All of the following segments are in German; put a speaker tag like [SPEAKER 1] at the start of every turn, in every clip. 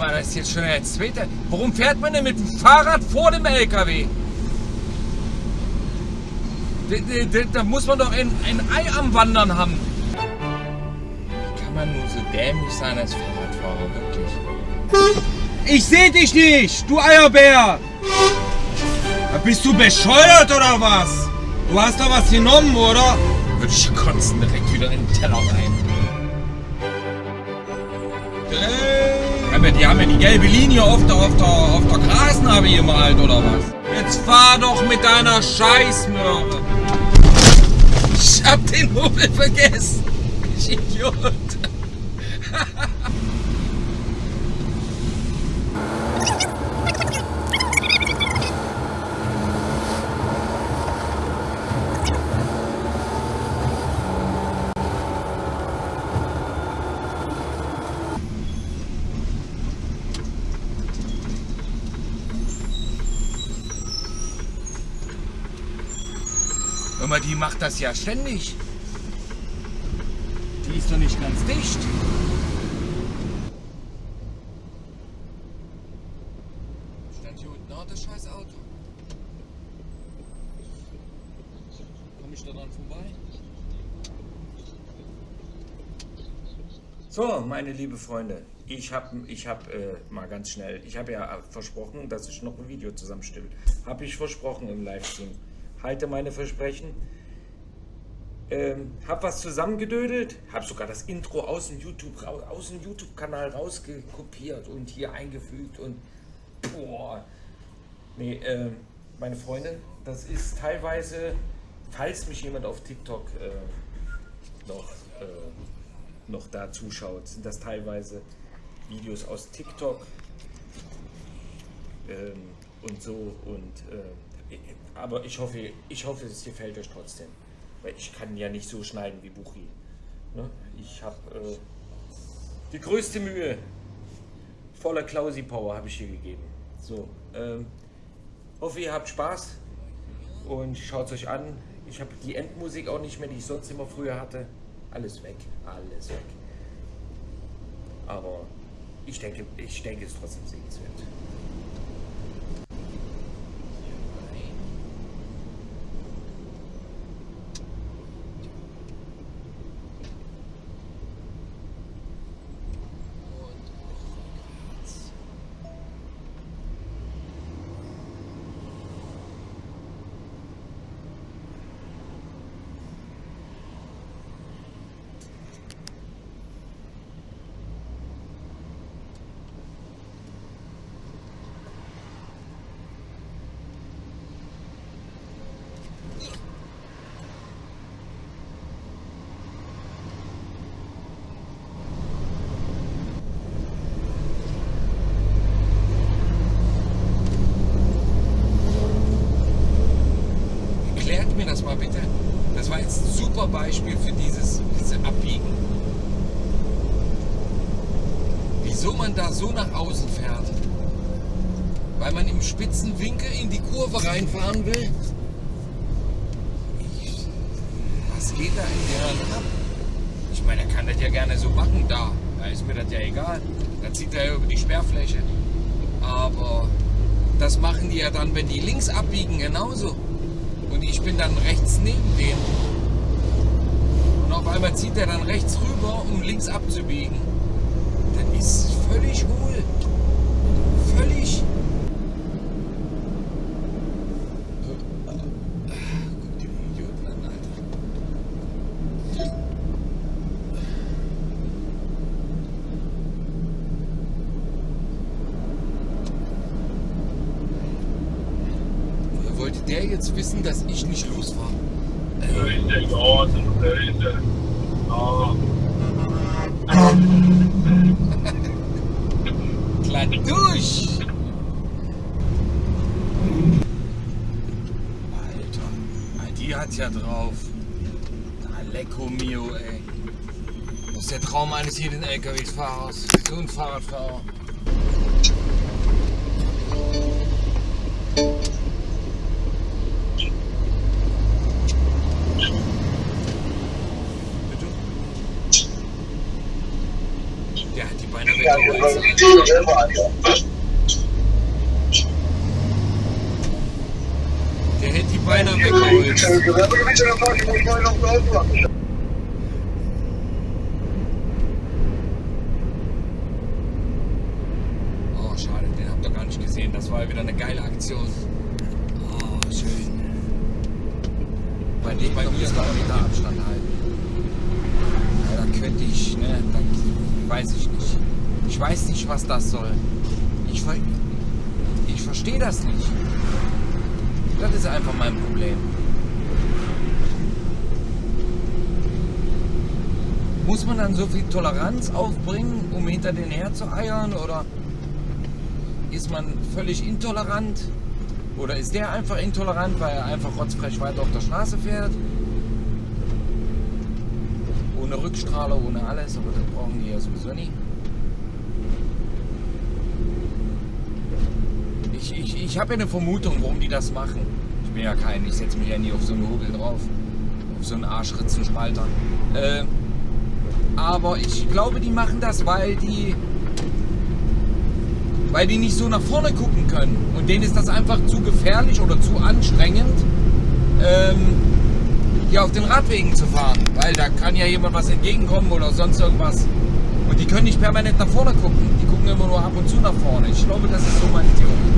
[SPEAKER 1] mal, das ist jetzt schon der zweite. Warum fährt man denn mit dem Fahrrad vor dem LKW? Da, da, da muss man doch ein, ein Ei am Wandern haben. Wie kann man nur so dämlich sein als Fahrradfahrer, wirklich?
[SPEAKER 2] Ich seh dich nicht, du Eierbär! Bist du bescheuert oder was? Du hast doch was genommen, oder?
[SPEAKER 1] Würde ich kotzen direkt wieder in den Teller rein.
[SPEAKER 2] Hey.
[SPEAKER 1] Aber die haben ja die gelbe Linie auf der, auf der, auf der Grasnarbe gemalt, oder was?
[SPEAKER 2] Jetzt fahr doch mit deiner Scheißmöhre.
[SPEAKER 1] Ich hab den Hobel vergessen. Ich Idiot. Hör mal, die macht das ja ständig. Die ist doch nicht ganz dicht. Stand hier unten auch das scheiß Auto. Komm ich da dran vorbei?
[SPEAKER 3] So, meine liebe Freunde, ich habe ich hab, äh, mal ganz schnell, ich habe ja versprochen, dass ich noch ein Video zusammenstelle. Habe ich versprochen im Livestream. Halte meine Versprechen. Ähm, hab was zusammengedödelt, hab sogar das Intro aus dem YouTube aus dem YouTube-Kanal rausgekopiert und hier eingefügt und boah. Nee, äh, meine Freunde, das ist teilweise, falls mich jemand auf TikTok äh, noch äh, noch da zuschaut, sind das teilweise Videos aus TikTok ähm, und so und äh, aber ich hoffe, ich hoffe, es gefällt euch trotzdem, weil ich kann ja nicht so schneiden wie Buchi. Ne? Ich habe äh, die größte Mühe, voller Klausi Power habe ich hier gegeben. So, ähm, hoffe ihr habt Spaß und schaut es euch an. Ich habe die Endmusik auch nicht mehr, die ich sonst immer früher hatte. Alles weg, alles weg. Aber ich denke, ich denke, es ist trotzdem sehenswert.
[SPEAKER 1] Erklärt mir das mal bitte. Das war jetzt ein super Beispiel für dieses, diese Abbiegen. Wieso man da so nach außen fährt? Weil man im spitzen Winkel in die Kurve reinfahren will? Was geht da in der ab? Ich meine, er kann das ja gerne so machen, da. Da ist mir das ja egal. Da zieht er ja über die Sperrfläche. Aber das machen die ja dann, wenn die links abbiegen, genauso. Und ich bin dann rechts neben denen. Und auf einmal zieht er dann rechts rüber, um links abzubiegen. Das ist völlig hohl. Völlig. Guck dir den Idioten an, Alter. Wollte der jetzt wissen, dass ich nicht los war?
[SPEAKER 4] Böse Chancen, böse. Ah,
[SPEAKER 1] Klar durch! Alter, die hat's ja drauf. Na, mio, ey. Das ist der Traum eines jeden LKW-Fahrers. So ein Fahrradfahrer. Der hätte die
[SPEAKER 5] Hier
[SPEAKER 1] weggeholt. Oh, schade, den habt ihr gar nicht gesehen. Das war ja wieder eine geile Aktion. Oh, schön. Bei dem bei mir war Meter Abstand halten. Ja, da könnte ich, ne, da weiß ich nicht. Ich weiß nicht, was das soll. Ich, ver ich verstehe das nicht. Das ist einfach mein Problem. Muss man dann so viel Toleranz aufbringen, um hinter den her zu eiern? Oder ist man völlig intolerant? Oder ist der einfach intolerant, weil er einfach rotzfrech weiter auf der Straße fährt? Ohne Rückstrahler, ohne alles, aber das brauchen die ja sowieso nie. Ich, ich, ich habe ja eine Vermutung, warum die das machen. Ich bin ja kein, ich setze mich ja nie auf so einen Hobel drauf. Auf so einen Arschritzenspalter. Äh, aber ich glaube, die machen das, weil die weil die nicht so nach vorne gucken können. Und denen ist das einfach zu gefährlich oder zu anstrengend, ähm, hier auf den Radwegen zu fahren. Weil da kann ja jemand was entgegenkommen oder sonst irgendwas. Und die können nicht permanent nach vorne gucken. Die gucken immer nur ab und zu nach vorne. Ich glaube, das ist so meine Theorie.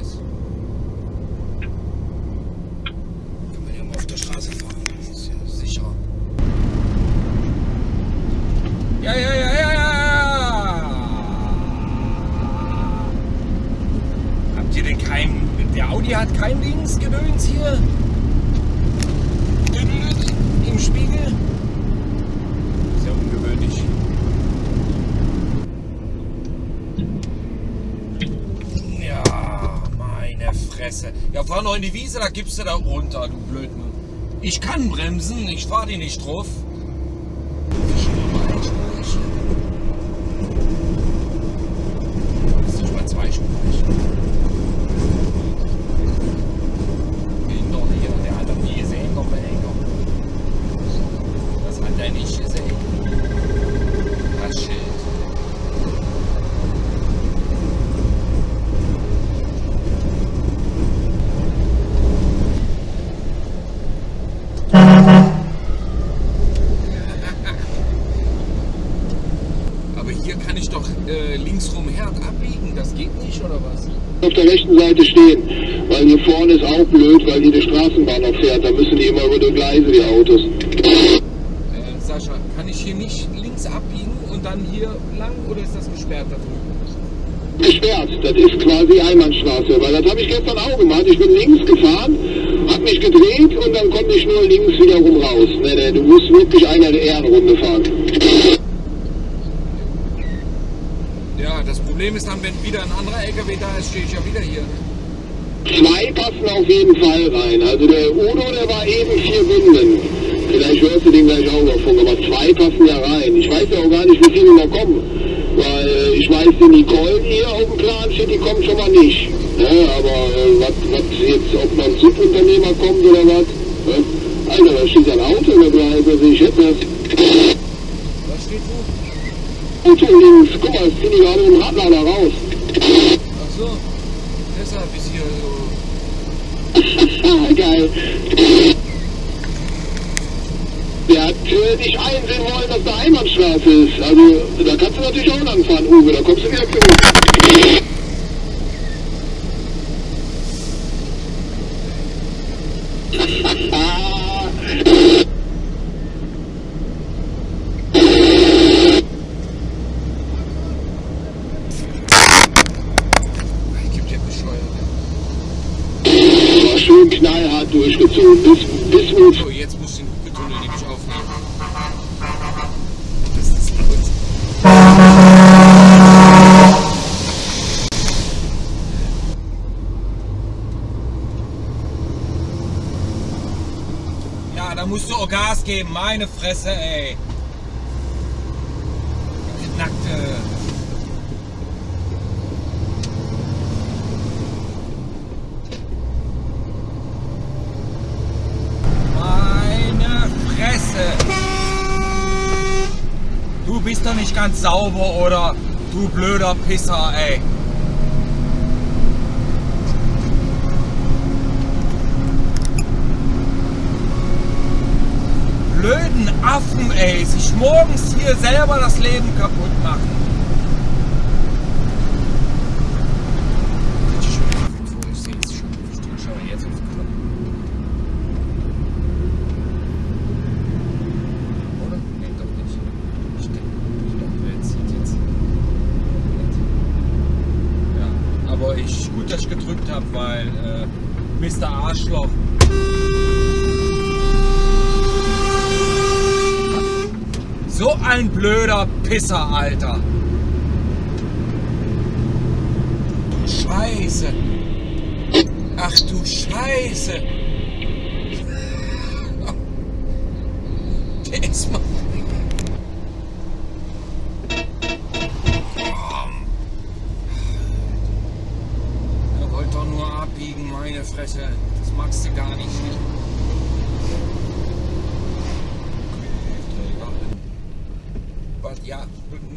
[SPEAKER 1] guys. Fahr noch in die Wiese, da gibst du da runter, du Blödmann. Ich kann bremsen, ich fahr die nicht drauf. Das ist schon mal einspurig. Das ist nicht mal zweispurig. Kinder hier, der hat das nie gesehen, kommt der Henker. Das hat er nicht gesehen. Das Schild. Aber hier kann ich doch äh, linksrum Herd abbiegen, das geht nicht, oder was?
[SPEAKER 6] auf der rechten Seite stehen, weil hier vorne ist auch blöd, weil hier die Straßenbahn noch fährt. Da müssen die immer über die Gleise, die Autos.
[SPEAKER 1] Äh, Sascha, kann ich hier nicht links abbiegen und dann hier lang oder ist das gesperrt da drüben?
[SPEAKER 6] Gesperrt, das ist quasi Einbahnstraße, weil das habe ich gestern auch gemacht. Ich bin links gefahren, habe mich gedreht und dann konnte ich nur links wiederum raus. Nee, nee, du musst wirklich eine Ehrenrunde fahren.
[SPEAKER 1] Ja, das Dann, wenn wieder ein anderer LKW da ist, stehe ich ja wieder hier.
[SPEAKER 6] Zwei passen auf jeden Fall rein. Also der Udo, der war eben vier Bünden. Vielleicht hörst du den gleich auch noch von, aber zwei passen ja rein. Ich weiß ja auch gar nicht, wie viele noch kommen. Weil äh, ich weiß, die Nicole hier auf dem Plan steht, die kommt schon mal nicht. Ja, aber äh, was was jetzt, ob man Subunternehmer kommt oder was? Ja? Alter, da steht ein Auto in der Gleise, also ich hätte das
[SPEAKER 1] Was steht wo?
[SPEAKER 6] Auto links. Guck mal, das finde ich gerade im Radlader raus.
[SPEAKER 1] Ach so, deshalb ist hier so.
[SPEAKER 6] Ah, geil. Der hat äh, nicht einsehen wollen, dass da Einbahnstraße ist. Also, da kannst du natürlich auch langfahren, Uwe. Da kommst du wieder zurück. Ah,
[SPEAKER 1] Ich geb dir bescheuert.
[SPEAKER 6] war schön durchgezogen. Bis, bis wir
[SPEAKER 1] So, jetzt muss ich den Hupetunnel nämlich aufnehmen. Das ist laut. Ja, da musst du auch Gas geben, meine Fresse, ey.
[SPEAKER 2] Bist doch nicht ganz sauber, oder? Du blöder Pisser, ey. Blöden Affen, ey. Sich morgens hier selber das Leben kaputt machen.
[SPEAKER 1] Ich sehe es schon. Ich schaue jetzt aufs Kloppen. Oder? Nee, doch nicht. Stimmt. Ich glaube, wer zieht jetzt?
[SPEAKER 2] Ja, aber ich, gut, dass ich gedrückt habe, weil äh, Mr. Arschloch. So ein blöder Pisser, Alter.
[SPEAKER 1] Du Scheiße. Ach du Scheiße. Der ist mal. Er wollte doch nur abbiegen, meine Fresse. Das magst du gar nicht. Was, ja,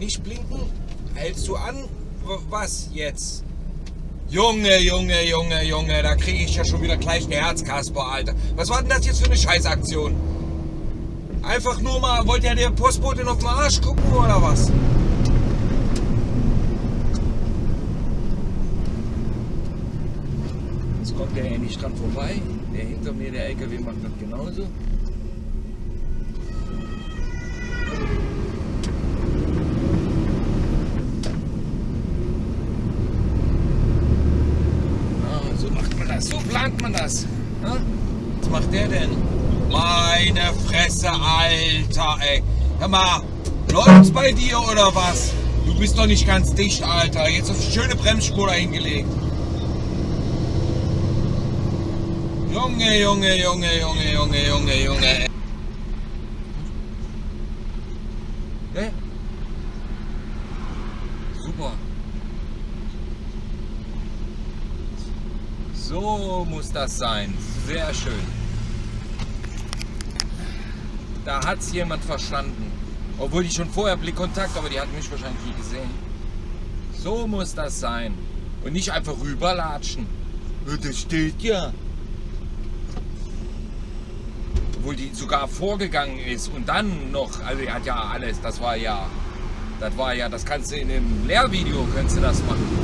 [SPEAKER 1] nicht blinken? Hältst du an? Was jetzt? Junge, Junge, Junge, Junge, da kriege ich ja schon wieder gleich eine Herzkasper, Alter. Was war denn das jetzt für eine Scheißaktion? Einfach nur mal, wollt ihr der Postbotin auf den Arsch gucken oder was? Jetzt kommt der ja nicht dran vorbei. Der hinter mir, der LKW macht das genauso. Ah, so macht man das, so plant man das. Ja? Was macht der denn? Fresse, Alter, ey. Hör mal, läuft's bei dir oder was? Du bist doch nicht ganz dicht, Alter. Jetzt hast du schöne Bremsspur hingelegt. Junge, Junge, Junge, Junge, Junge, Junge, Junge. Ne? Super. So muss das sein. Sehr schön. Da hat's jemand verstanden. Obwohl die schon vorher Blickkontakt, aber die hat mich wahrscheinlich nie gesehen. So muss das sein. Und nicht einfach rüberlatschen. Ja, Das steht ja. Obwohl die sogar vorgegangen ist und dann noch, also die hat ja alles, das war ja, das war ja, das kannst du in einem Lehrvideo, kannst du das machen.